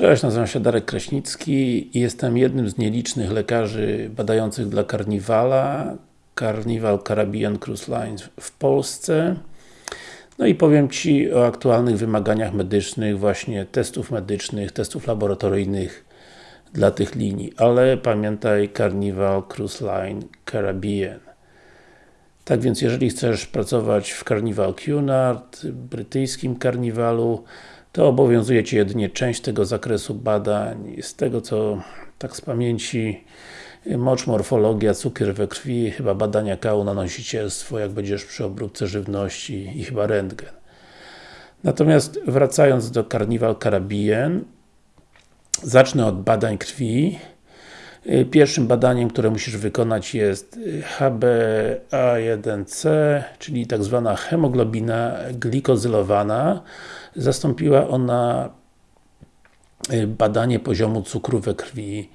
Cześć, nazywam się Darek Kraśnicki i jestem jednym z nielicznych lekarzy badających dla Carnivala, Carnival Caribbean Cruise Lines w Polsce. No i powiem Ci o aktualnych wymaganiach medycznych, właśnie testów medycznych, testów laboratoryjnych dla tych linii. Ale pamiętaj Carnival Cruise Line Caribbean. Tak więc, jeżeli chcesz pracować w Carnival Cunard, brytyjskim karniwalu, to obowiązuje Cię jedynie część tego zakresu badań. Z tego co tak z pamięci mocz, morfologia, cukier we krwi, chyba badania kału na nosicielstwo, jak będziesz przy obróbce żywności i chyba rentgen. Natomiast wracając do Carnival Caribbean, zacznę od badań krwi. Pierwszym badaniem, które musisz wykonać jest HbA1c, czyli tak zwana hemoglobina glikozylowana. Zastąpiła ona y, badanie poziomu cukru we krwi,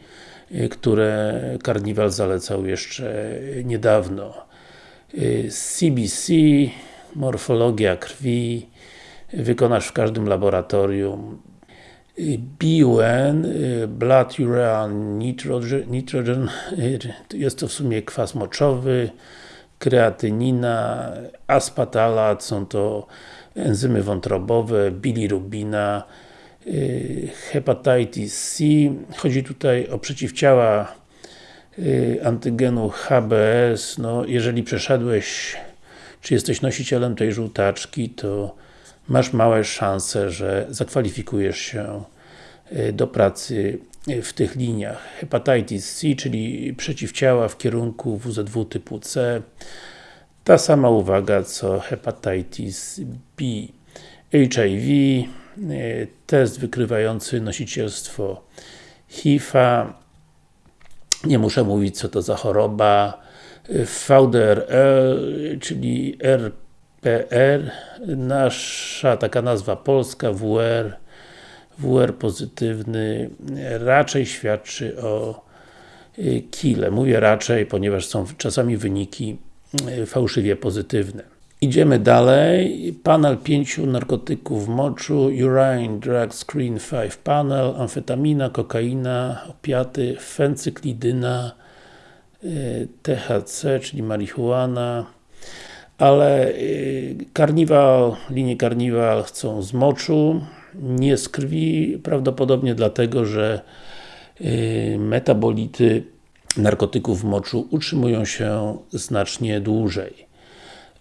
y, które Carnival zalecał jeszcze niedawno. CBC, y, morfologia krwi, wykonasz w każdym laboratorium. BUN, Blood Urea Nitrogen, nitrogen, jest to w sumie kwas moczowy, kreatynina, aspatalat, są to enzymy wątrobowe, bilirubina, y, hepatitis C. Chodzi tutaj o przeciwciała y, antygenu HBS. No, jeżeli przeszedłeś, czy jesteś nosicielem tej żółtaczki, to masz małe szanse, że zakwalifikujesz się y, do pracy w tych liniach. Hepatitis C, czyli przeciwciała w kierunku WZW typu C, ta sama uwaga co hepatitis B. HIV, e, test wykrywający nosicielstwo HIV-a, nie muszę mówić co to za choroba, VDRL, czyli RPR, nasza taka nazwa polska, WR, WR pozytywny, raczej świadczy o e, kile. Mówię raczej, ponieważ są czasami wyniki E, fałszywie pozytywne. Idziemy dalej. Panel pięciu narkotyków w moczu, urine drug screen 5 panel, amfetamina, kokaina, opiaty, fencyklidyna, e, THC, czyli marihuana, ale karniwal, e, linie karniwal chcą z moczu, nie z krwi, prawdopodobnie dlatego, że metabolity narkotyków w moczu utrzymują się znacznie dłużej.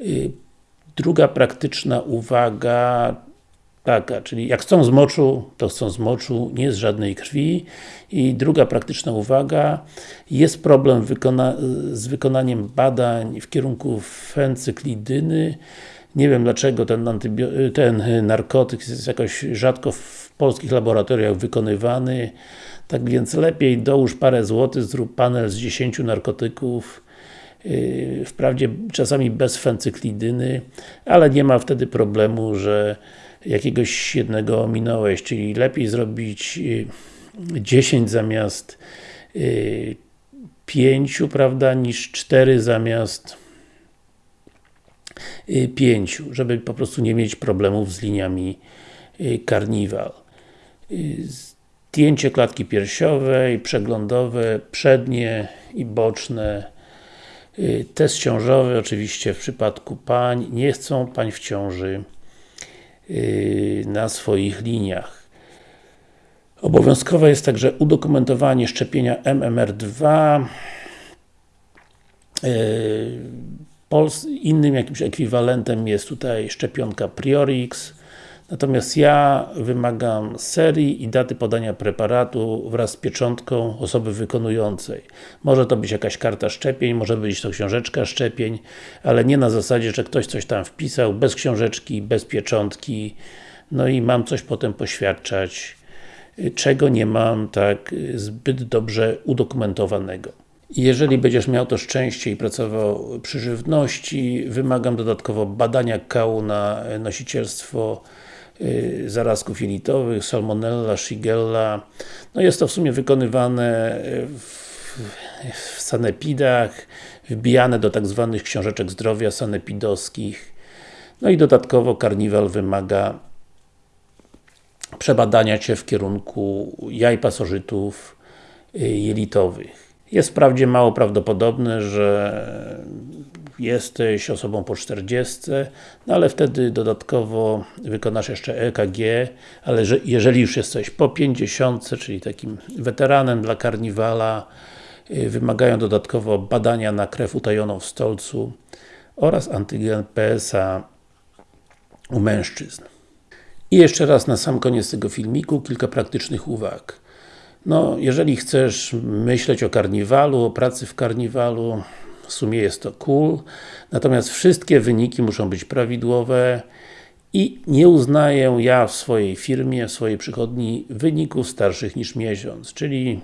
Y, druga praktyczna uwaga taka, czyli jak chcą z moczu, to chcą z moczu, nie z żadnej krwi. I druga praktyczna uwaga, jest problem wykona z wykonaniem badań w kierunku fencyklidyny. Nie wiem dlaczego ten, ten narkotyk jest jakoś rzadko w polskich laboratoriach wykonywany. Tak więc lepiej dołóż parę złotych, zrób panel z 10 narkotyków, yy, wprawdzie czasami bez fencyklidyny, ale nie ma wtedy problemu, że jakiegoś jednego ominąłeś, czyli lepiej zrobić 10 yy, zamiast 5, yy, prawda, niż 4 zamiast 5, żeby po prostu nie mieć problemów z liniami Carnival zdjęcie klatki piersiowej, przeglądowe, przednie i boczne, y, test ciążowy, oczywiście w przypadku pań, nie chcą pań w ciąży. y, na swoich liniach. Obowiązkowe jest także udokumentowanie szczepienia MMR2 y, Innym jakimś ekwiwalentem jest tutaj szczepionka Priorix Natomiast ja wymagam serii i daty podania preparatu wraz z pieczątką osoby wykonującej. Może to być jakaś karta szczepień, może być to książeczka szczepień, ale nie na zasadzie, że ktoś coś tam wpisał, bez książeczki, bez pieczątki, no i mam coś potem poświadczać, czego nie mam tak zbyt dobrze udokumentowanego. Jeżeli będziesz miał to szczęście i pracował przy żywności, wymagam dodatkowo badania kału na nosicielstwo zarazków jelitowych, salmonella, shigella. No jest to w sumie wykonywane w, w sanepidach, wbijane do tak zwanych książeczek zdrowia sanepidowskich. No i dodatkowo karniwal wymaga przebadania Cię w kierunku jaj pasożytów jelitowych. Jest wprawdzie mało prawdopodobne, że jesteś osobą po 40, no ale wtedy dodatkowo wykonasz jeszcze EKG, ale że, jeżeli już jesteś po 50, czyli takim weteranem dla karniwala, yy, wymagają dodatkowo badania na krew utajoną w stolcu oraz antygen PSA u mężczyzn. I jeszcze raz na sam koniec tego filmiku kilka praktycznych uwag. No, jeżeli chcesz myśleć o karniwalu, o pracy w karniwalu, w sumie jest to cool, natomiast wszystkie wyniki muszą być prawidłowe i nie uznaję ja w swojej firmie, w swojej przychodni wyników starszych niż miesiąc, czyli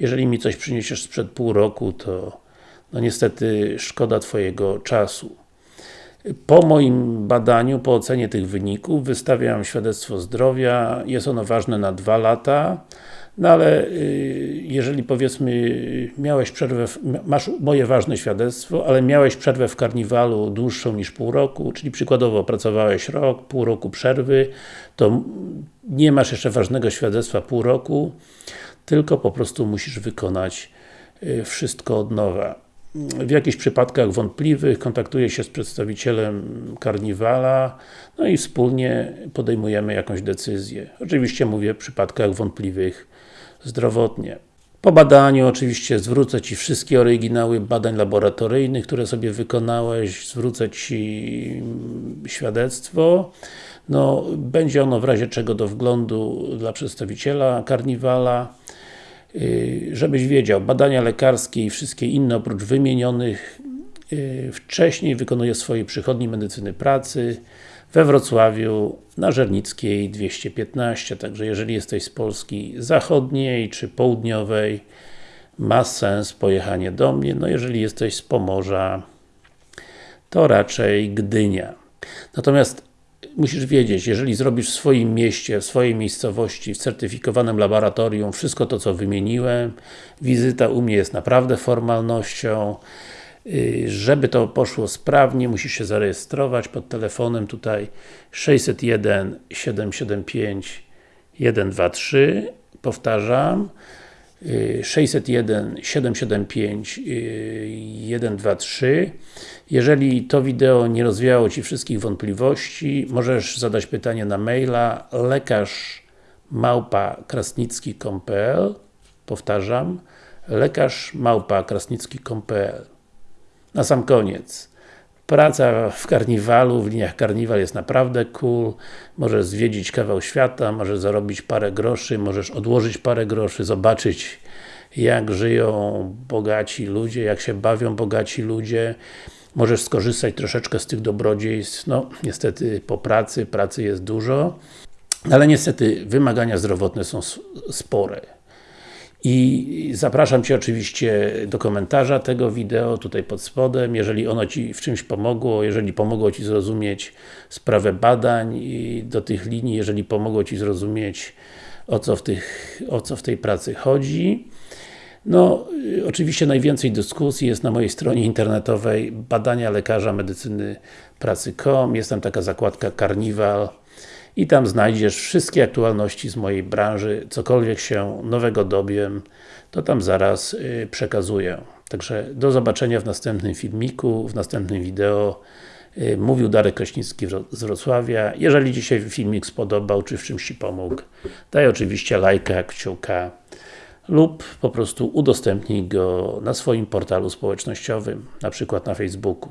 jeżeli mi coś przyniesiesz sprzed pół roku, to no niestety szkoda Twojego czasu. Po moim badaniu, po ocenie tych wyników, wystawiam świadectwo zdrowia, jest ono ważne na dwa lata, no ale y, jeżeli powiedzmy miałeś przerwę, masz moje ważne świadectwo, ale miałeś przerwę w karniwalu dłuższą niż pół roku, czyli przykładowo pracowałeś rok, pół roku przerwy, to nie masz jeszcze ważnego świadectwa pół roku, tylko po prostu musisz wykonać y, wszystko od nowa. W jakichś przypadkach wątpliwych kontaktuję się z przedstawicielem karniwala, no i wspólnie podejmujemy jakąś decyzję. Oczywiście mówię w przypadkach wątpliwych zdrowotnie. Po badaniu oczywiście zwrócę Ci wszystkie oryginały badań laboratoryjnych, które sobie wykonałeś, zwrócę Ci świadectwo. No, będzie ono w razie czego do wglądu dla przedstawiciela karniwala. Y, żebyś wiedział, badania lekarskie i wszystkie inne oprócz wymienionych y, wcześniej wykonuje swojej przychodni medycyny pracy we Wrocławiu na Żernickiej 215, także jeżeli jesteś z Polski zachodniej czy południowej ma sens pojechanie do mnie, no jeżeli jesteś z Pomorza to raczej Gdynia. Natomiast musisz wiedzieć, jeżeli zrobisz w swoim mieście, w swojej miejscowości, w certyfikowanym laboratorium wszystko to, co wymieniłem, wizyta u mnie jest naprawdę formalnością, y, żeby to poszło sprawnie, musisz się zarejestrować pod telefonem tutaj 601 775 123 powtarzam 601 775 123 Jeżeli to wideo nie rozwiało Ci wszystkich wątpliwości, możesz zadać pytanie na maila lekarz małpa krasnicki.pl Powtarzam, lekarz małpa krasnicki.pl Na sam koniec Praca w karniwalu, w liniach karniwal jest naprawdę cool, możesz zwiedzić kawał świata, możesz zarobić parę groszy, możesz odłożyć parę groszy, zobaczyć jak żyją bogaci ludzie, jak się bawią bogaci ludzie, możesz skorzystać troszeczkę z tych dobrodziejstw, no niestety po pracy, pracy jest dużo, ale niestety wymagania zdrowotne są spore. I zapraszam Cię oczywiście do komentarza tego wideo, tutaj pod spodem, jeżeli ono Ci w czymś pomogło, jeżeli pomogło Ci zrozumieć sprawę badań do tych linii, jeżeli pomogło Ci zrozumieć o co w, tych, o co w tej pracy chodzi. No, oczywiście najwięcej dyskusji jest na mojej stronie internetowej badania lekarza medycyny pracy.com, jest tam taka zakładka Karniwal, i tam znajdziesz wszystkie aktualności z mojej branży, cokolwiek się nowego dowiem, to tam zaraz y, przekazuję. Także do zobaczenia w następnym filmiku, w następnym wideo. Y, mówił Darek Kraśnicki z Wrocławia. Jeżeli się filmik spodobał, czy w czymś Ci pomógł, daj oczywiście lajka, kciuka lub po prostu udostępnij go na swoim portalu społecznościowym, na przykład na Facebooku.